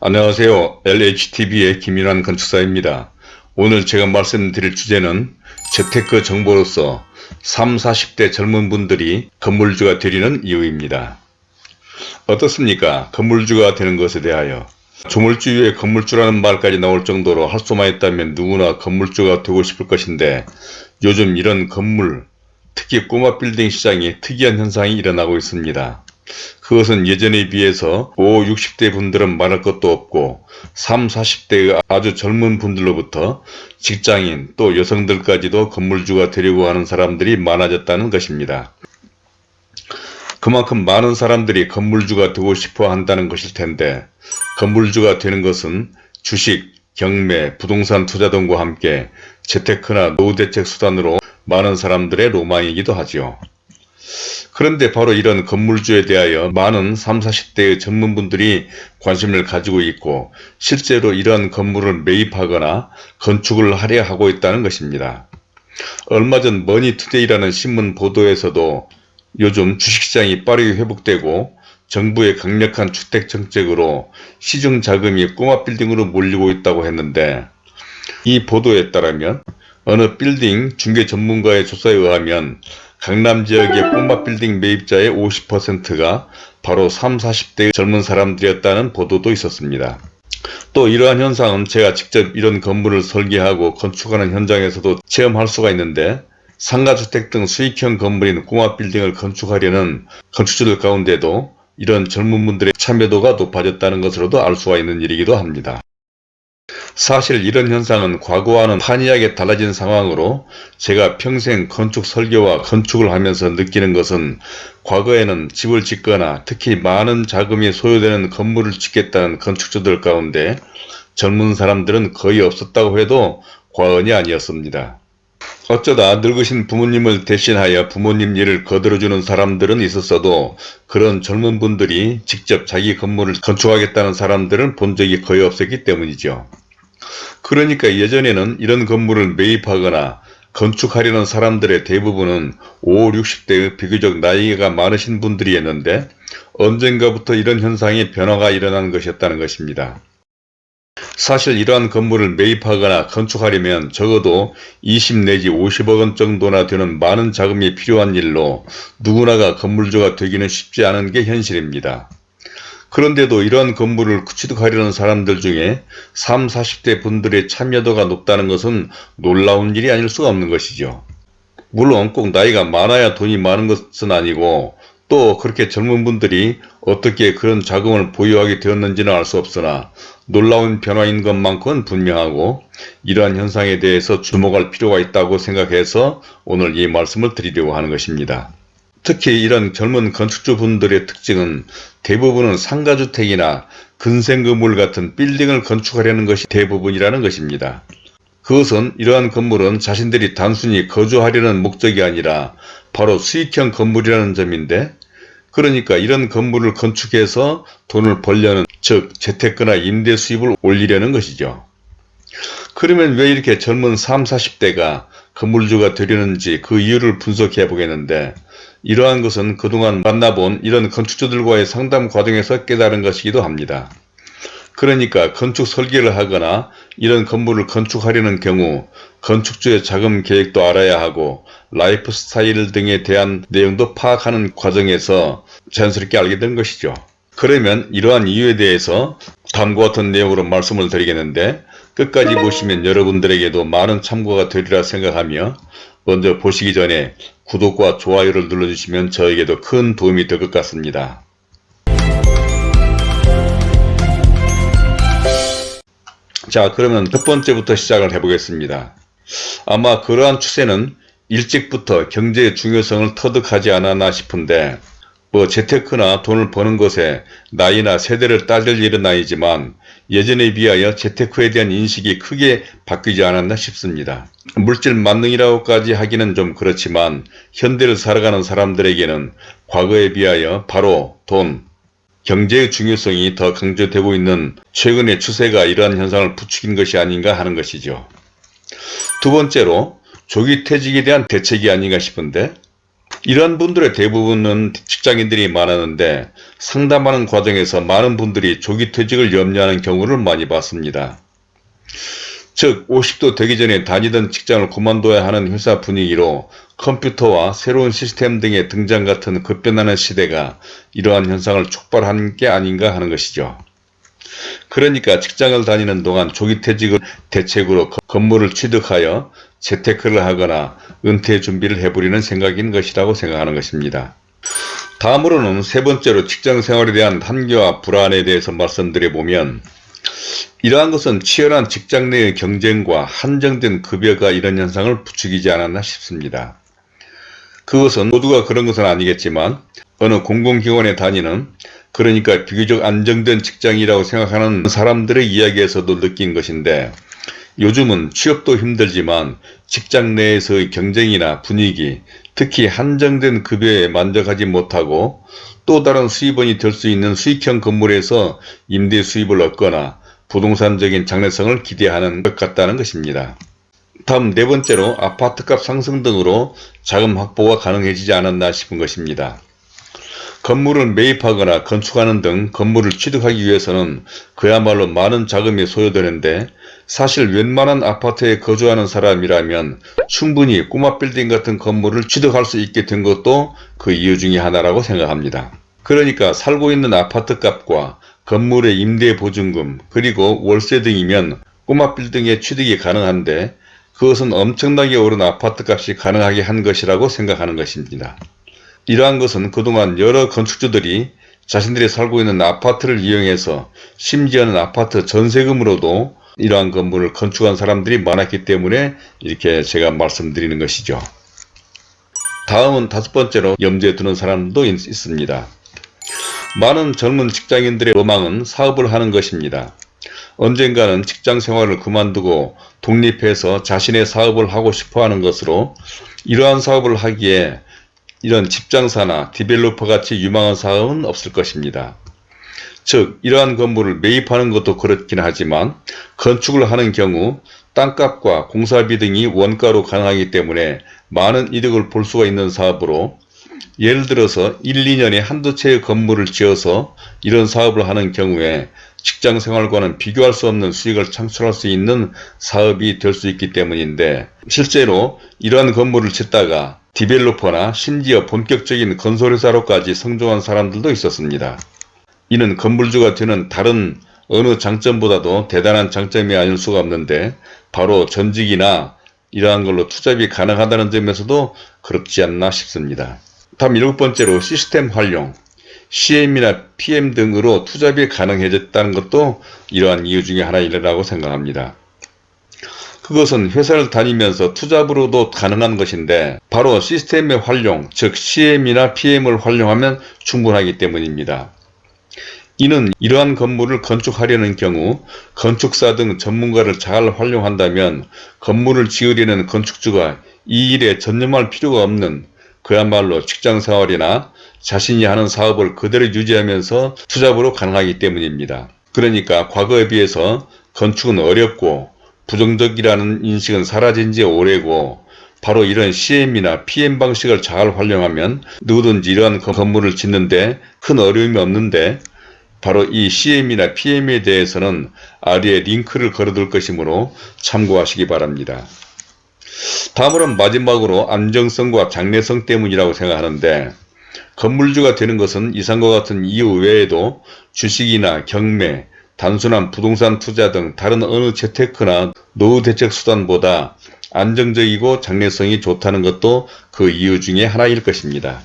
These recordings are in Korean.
안녕하세요. LHTV의 김인환 건축사입니다. 오늘 제가 말씀드릴 주제는 재테크 정보로서 3, 40대 젊은 분들이 건물주가 되리는 이유입니다. 어떻습니까? 건물주가 되는 것에 대하여 조물주의 건물주라는 말까지 나올 정도로 할 수만 있다면 누구나 건물주가 되고 싶을 것인데 요즘 이런 건물, 특히 꼬마 빌딩 시장에 특이한 현상이 일어나고 있습니다. 그것은 예전에 비해서 5, 60대 분들은 말할 것도 없고 3, 40대의 아주 젊은 분들로부터 직장인 또 여성들까지도 건물주가 되려고 하는 사람들이 많아졌다는 것입니다. 그만큼 많은 사람들이 건물주가 되고 싶어 한다는 것일 텐데 건물주가 되는 것은 주식, 경매, 부동산 투자 등과 함께 재테크나 노후 대책 수단으로 많은 사람들의 로망이기도 하지요. 그런데 바로 이런 건물주에 대하여 많은 3, 40대의 젊은 분들이 관심을 가지고 있고 실제로 이러한 건물을 매입하거나 건축을 하려 하고 있다는 것입니다. 얼마 전 머니투데이라는 신문 보도에서도 요즘 주식시장이 빠르게 회복되고 정부의 강력한 주택 정책으로 시중 자금이 꼬마 빌딩으로 몰리고 있다고 했는데 이 보도에 따르면 어느 빌딩 중개 전문가의 조사에 의하면 강남 지역의 꼬마 빌딩 매입자의 50%가 바로 3, 40대 젊은 사람들이었다는 보도도 있었습니다. 또 이러한 현상은 제가 직접 이런 건물을 설계하고 건축하는 현장에서도 체험할 수가 있는데 상가주택 등 수익형 건물인 꼬마 빌딩을 건축하려는 건축주들 가운데도 이런 젊은 분들의 참여도가 높아졌다는 것으로도 알 수가 있는 일이기도 합니다. 사실 이런 현상은 과거와는 판이하게 달라진 상황으로 제가 평생 건축 설계와 건축을 하면서 느끼는 것은 과거에는 집을 짓거나 특히 많은 자금이 소요되는 건물을 짓겠다는 건축주들 가운데 젊은 사람들은 거의 없었다고 해도 과언이 아니었습니다. 어쩌다 늙으신 부모님을 대신하여 부모님 일을 거들어주는 사람들은 있었어도 그런 젊은 분들이 직접 자기 건물을 건축하겠다는 사람들은 본 적이 거의 없었기 때문이죠. 그러니까 예전에는 이런 건물을 매입하거나 건축하려는 사람들의 대부분은 5, 60대의 비교적 나이가 많으신 분들이었는데 언젠가부터 이런 현상의 변화가 일어난 것이었다는 것입니다. 사실 이러한 건물을 매입하거나 건축하려면 적어도 20 내지 50억 원 정도나 되는 많은 자금이 필요한 일로 누구나가 건물주가 되기는 쉽지 않은 게 현실입니다. 그런데도 이러한 건물을 취득하려는 사람들 중에 3, 40대 분들의 참여도가 높다는 것은 놀라운 일이 아닐 수가 없는 것이죠. 물론 꼭 나이가 많아야 돈이 많은 것은 아니고 또 그렇게 젊은 분들이 어떻게 그런 자금을 보유하게 되었는지는 알 수 없으나 놀라운 변화인 것만큼은 분명하고 이러한 현상에 대해서 주목할 필요가 있다고 생각해서 오늘 이 말씀을 드리려고 하는 것입니다. 특히 이런 젊은 건축주분들의 특징은 대부분은 상가주택이나 근생 건물 같은 빌딩을 건축하려는 것이 대부분이라는 것입니다. 그것은 이러한 건물은 자신들이 단순히 거주하려는 목적이 아니라 바로 수익형 건물이라는 점인데 그러니까 이런 건물을 건축해서 돈을 벌려는 즉 재테크나 임대 수입을 올리려는 것이죠. 그러면 왜 이렇게 젊은 3, 40대가 건물주가 되려는지 그 이유를 분석해 보겠는데 이러한 것은 그동안 만나본 이런 건축주들과의 상담 과정에서 깨달은 것이기도 합니다. 그러니까 건축 설계를 하거나 이런 건물을 건축하려는 경우 건축주의 자금 계획도 알아야 하고 라이프 스타일 등에 대한 내용도 파악하는 과정에서 자연스럽게 알게 된 것이죠. 그러면 이러한 이유에 대해서 다음과 같은 내용으로 말씀을 드리겠는데 끝까지 보시면 여러분들에게도 많은 참고가 되리라 생각하며 먼저 보시기 전에 구독과 좋아요를 눌러주시면 저에게도 큰 도움이 될 것 같습니다. 자 그러면 첫 번째부터 시작을 해보겠습니다. 아마 그러한 추세는 일찍부터 경제의 중요성을 터득하지 않았나 싶은데 뭐 재테크나 돈을 버는 것에 나이나 세대를 따질 일은 아니지만 예전에 비하여 재테크에 대한 인식이 크게 바뀌지 않았나 싶습니다. 물질 만능이라고까지 하기는 좀 그렇지만 현대를 살아가는 사람들에게는 과거에 비하여 바로 돈, 경제의 중요성이 더 강조되고 있는 최근의 추세가 이러한 현상을 부추긴 것이 아닌가 하는 것이죠. 두 번째로 조기 퇴직에 대한 대책이 아닌가 싶은데 이런 분들의 대부분은 직장인들이 많았는데 상담하는 과정에서 많은 분들이 조기 퇴직을 염려하는 경우를 많이 봤습니다. 즉 50도 되기 전에 다니던 직장을 그만둬야 하는 회사 분위기로 컴퓨터와 새로운 시스템 등의 등장 같은 급변하는 시대가 이러한 현상을 촉발한 게 아닌가 하는 것이죠. 그러니까 직장을 다니는 동안 조기 퇴직을 대책으로 건물을 취득하여 재테크를 하거나 은퇴 준비를 해버리는 생각인 것이라고 생각하는 것입니다. 다음으로는 세 번째로 직장 생활에 대한 한계와 불안에 대해서 말씀드려보면 이러한 것은 치열한 직장 내의 경쟁과 한정된 급여가 이런 현상을 부추기지 않았나 싶습니다. 그것은 모두가 그런 것은 아니겠지만 어느 공공기관에 다니는 그러니까 비교적 안정된 직장이라고 생각하는 사람들의 이야기에서도 느낀 것인데 요즘은 취업도 힘들지만 직장 내에서의 경쟁이나 분위기, 특히 한정된 급여에 만족하지 못하고 또 다른 수입원이 될 수 있는 수익형 건물에서 임대 수입을 얻거나 부동산적인 장래성을 기대하는 것 같다는 것입니다. 다음 네 번째로 아파트값 상승 등으로 자금 확보가 가능해지지 않았나 싶은 것입니다. 건물을 매입하거나 건축하는 등 건물을 취득하기 위해서는 그야말로 많은 자금이 소요되는데 사실 웬만한 아파트에 거주하는 사람이라면 충분히 꼬마 빌딩 같은 건물을 취득할 수 있게 된 것도 그 이유 중에 하나라고 생각합니다. 그러니까 살고 있는 아파트 값과 건물의 임대 보증금 그리고 월세 등이면 꼬마 빌딩의 취득이 가능한데 그것은 엄청나게 오른 아파트 값이 가능하게 한 것이라고 생각하는 것입니다. 이러한 것은 그동안 여러 건축주들이 자신들이 살고 있는 아파트를 이용해서 심지어는 아파트 전세금으로도 이러한 건물을 건축한 사람들이 많았기 때문에 이렇게 제가 말씀드리는 것이죠. 다음은 다섯 번째로 염두에 두는 사람도 있, 있습니다. 많은 젊은 직장인들의 로망은 사업을 하는 것입니다. 언젠가는 직장 생활을 그만두고 독립해서 자신의 사업을 하고 싶어 하는 것으로 이러한 사업을 하기에 이런 집장사나 developer 같이 유망한 사업은 없을 것입니다. 즉 이러한 건물을 매입하는 것도 그렇긴 하지만 건축을 하는 경우 땅값과 공사비 등이 원가로 가능하기 때문에 많은 이득을 볼 수가 있는 사업으로 예를 들어서 1, 2년에 한두 채의 건물을 지어서 이런 사업을 하는 경우에 직장 생활과는 비교할 수 없는 수익을 창출할 수 있는 사업이 될 수 있기 때문인데 실제로 이러한 건물을 짓다가 developer나 심지어 본격적인 건설회사로까지 성공한 사람들도 있었습니다. 이는 건물주가 되는 다른 어느 장점보다도 대단한 장점이 아닐 수가 없는데 바로 전직이나 이러한 걸로 투잡이 가능하다는 점에서도 그렇지 않나 싶습니다. 다음 일곱 번째로 시스템 활용, CM이나 PM 등으로 투잡이 가능해졌다는 것도 이러한 이유 중에 하나이라고 생각합니다. 그것은 회사를 다니면서 투잡으로도 가능한 것인데 바로 시스템의 활용, 즉 CM이나 PM을 활용하면 충분하기 때문입니다. 이는 이러한 건물을 건축하려는 경우 건축사 등 전문가를 잘 활용한다면 건물을 지으려는 건축주가 이 일에 전념할 필요가 없는 그야말로 직장생활이나 자신이 하는 사업을 그대로 유지하면서 투잡으로 가능하기 때문입니다. 그러니까 과거에 비해서 건축은 어렵고 부정적이라는 인식은 사라진 지 오래고 바로 이런 CM이나 PM 방식을 잘 활용하면 누구든지 이러한 건물을 짓는데 큰 어려움이 없는데 바로 이 CM이나 PM에 대해서는 아래에 링크를 걸어둘 것이므로 참고하시기 바랍니다. 다음으로는 마지막으로 안정성과 장래성 때문이라고 생각하는데 건물주가 되는 것은 이상과 같은 이유 외에도 주식이나 경매, 단순한 부동산 투자 등 다른 어느 재테크나 노후 대책 수단보다 안정적이고 장래성이 좋다는 것도 그 이유 중에 하나일 것입니다.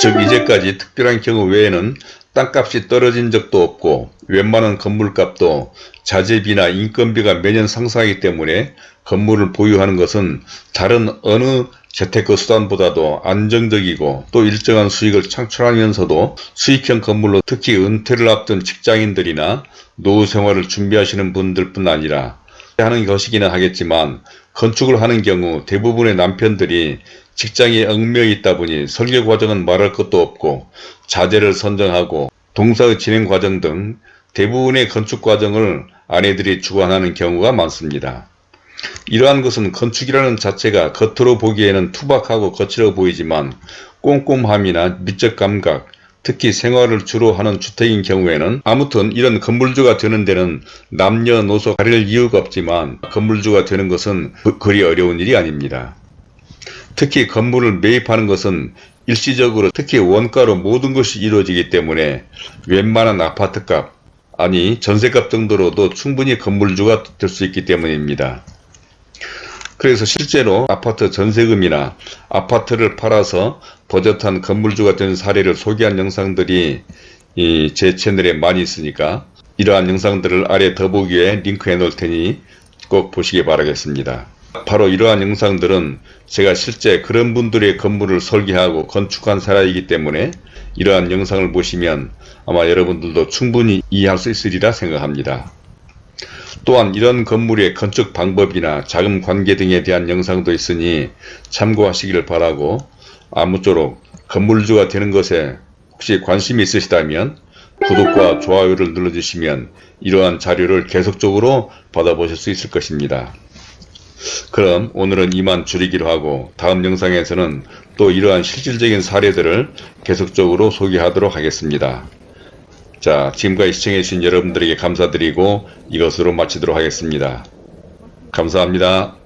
즉 이제까지 특별한 경우 외에는 땅값이 떨어진 적도 없고 웬만한 건물값도 자재비나 인건비가 매년 상승하기 때문에 건물을 보유하는 것은 다른 어느 재테크 수단보다도 안정적이고 또 일정한 수익을 창출하면서도 수익형 건물로 특히 은퇴를 앞둔 직장인들이나 노후 생활을 준비하시는 분들뿐 아니라 하는 것이기는 하겠지만 건축을 하는 경우 대부분의 남편들이 직장에 얽매여 있다 보니 설계 과정은 말할 것도 없고 자재를 선정하고 동사의 진행 과정 등 대부분의 건축 과정을 아내들이 주관하는 경우가 많습니다. 이러한 것은 건축이라는 자체가 겉으로 보기에는 투박하고 거칠어 보이지만 꼼꼼함이나 미적 감각, 특히 생활을 주로 하는 주택인 경우에는 아무튼 이런 건물주가 되는 데는 남녀노소 가릴 이유가 없지만 건물주가 되는 것은 그- 그리 어려운 일이 아닙니다. 특히 건물을 매입하는 것은 일시적으로 특히 원가로 모든 것이 이루어지기 때문에 웬만한 아파트값 아니 전세값 정도로도 충분히 건물주가 될 수 있기 때문입니다. 그래서 실제로 아파트 전세금이나 아파트를 팔아서 버젓한 건물주가 된 사례를 소개한 영상들이 이제 채널에 많이 있으니까 이러한 영상들을 아래 더보기에 링크해 놓을 테니 꼭 보시기 바라겠습니다. 바로 이러한 영상들은 제가 실제 그런 분들의 건물을 설계하고 건축한 사례이기 때문에 이러한 영상을 보시면 아마 여러분들도 충분히 이해할 수 있으리라 생각합니다. 또한 이런 건물의 건축 방법이나 자금 관계 등에 대한 영상도 있으니 참고하시기를 바라고 아무쪼록 건물주가 되는 것에 혹시 관심이 있으시다면 구독과 좋아요를 눌러주시면 이러한 자료를 계속적으로 받아보실 수 있을 것입니다. 그럼 오늘은 이만 줄이기로 하고 다음 영상에서는 또 이러한 실질적인 사례들을 계속적으로 소개하도록 하겠습니다. 자, 지금까지 시청해주신 여러분들에게 감사드리고 이것으로 마치도록 하겠습니다. 감사합니다.